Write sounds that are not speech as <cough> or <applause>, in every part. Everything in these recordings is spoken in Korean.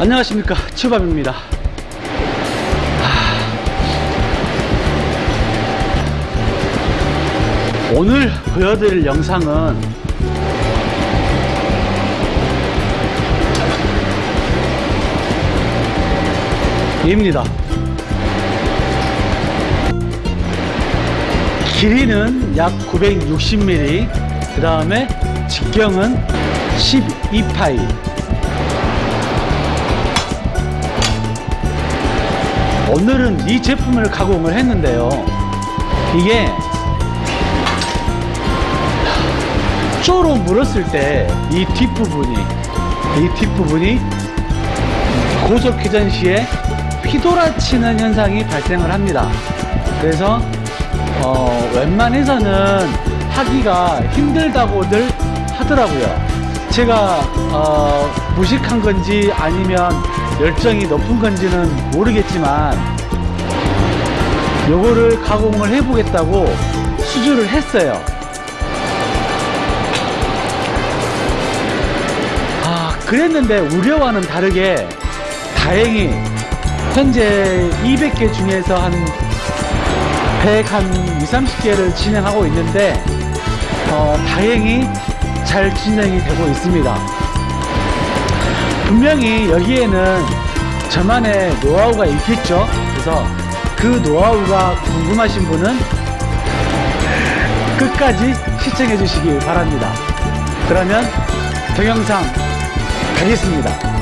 안녕하십니까. 추밥입니다. 하, 오늘 보여드릴 영상은 입니다. 길이는 약 960mm 그 다음에 직경은 12파이 오늘은 이 제품을 가공을 했는데요. 이게 쪼로 물었을 때 이 뒷부분이 이 뒷부분이 고속 회전 시에 휘돌아치는 현상이 발생을 합니다. 그래서 어, 웬만해서는 하기가 힘들다고들 하더라고요. 제가 어, 무식한 건지 아니면 열정이 높은 건지는 모르겠지만 요거를 가공을 해 보겠다고 수주를 했어요. 아 그랬는데 우려와는 다르게 다행히 현재 200개 중에서 한 100, 한 2, 30개를 진행하고 있는데 어, 다행히 잘 진행이 되고 있습니다 분명히 여기에는 저만의 노하우가 있겠죠? 그래서 그 노하우가 궁금하신 분은 끝까지 시청해 주시기 바랍니다. 그러면 동영상 가겠습니다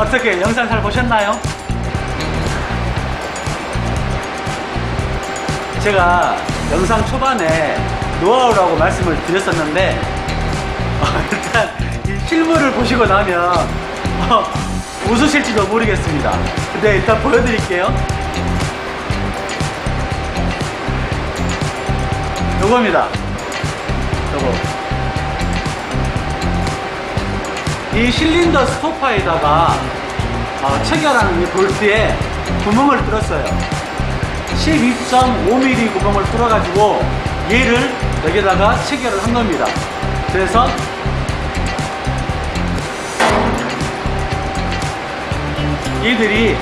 어떻게 영상 잘 보셨나요? 제가 영상 초반에 노하우라고 말씀을 드렸었는데 어, 일단 이 실물을 보시고 나면 어, 웃으실지도 모르겠습니다. 근데 일단 보여드릴게요. 요겁니다. 요거 이 실린더 스토퍼에다가 어, 체결하는 이 볼트에 구멍을 뚫었어요. 12.5mm 구멍을 뚫어 가지고 얘를 여기다가 체결을 한 겁니다. 그래서 이들이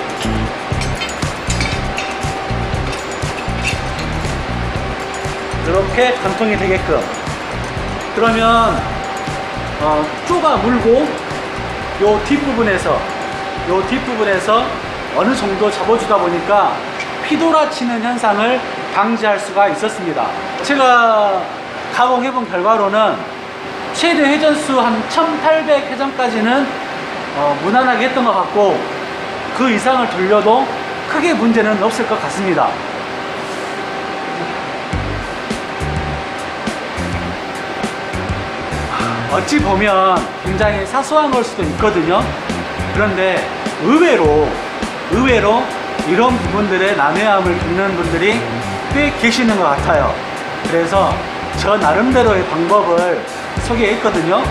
이렇게 관통이 되게끔. 그러면 어, 쪼가 물고 요 뒷부분에서 요 뒷부분에서 어느 정도 잡아주다 보니까 피돌아치는 현상을 방지할 수가 있었습니다. 제가 가공해 본 결과로는 최대 회전수 한 1800 회전까지는 어, 무난하게 했던 것 같고 그 이상을 돌려도 크게 문제는 없을 것 같습니다 어찌 보면 굉장히 사소한 걸 수도 있거든요. 그런데 의외로, 의외로 이런 부분들의 난해함을 겪는 분들이 꽤 계시는 것 같아요. 그래서 저 나름대로의 방법을 소개했거든요.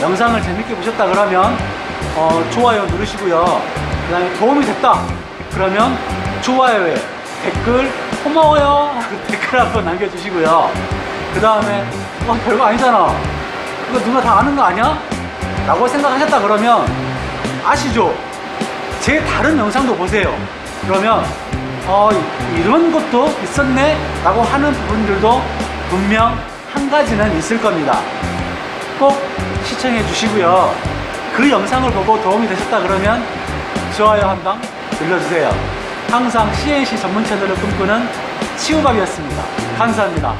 영상을 재밌게 보셨다 그러면 어, 좋아요 누르시고요. 그 다음에 도움이 됐다. 그러면 좋아요에 댓글 고마워요. <laughs> 댓글 한번 남겨주시고요. 그 다음에 어, 별거 아니잖아. 이거 누가 다 아는 거 아니야? 라고 생각하셨다 그러면 아시죠? 제 다른 영상도 보세요. 그러면 어, 이런 것도 있었네? 라고 하는 부분들도 분명 한 가지는 있을 겁니다. 꼭 시청해 주시고요. 그 영상을 보고 도움이 되셨다 그러면 좋아요 한 방 눌러주세요. 항상 CNC 전문 채널을 꿈꾸는 치우밥이었습니다. 감사합니다.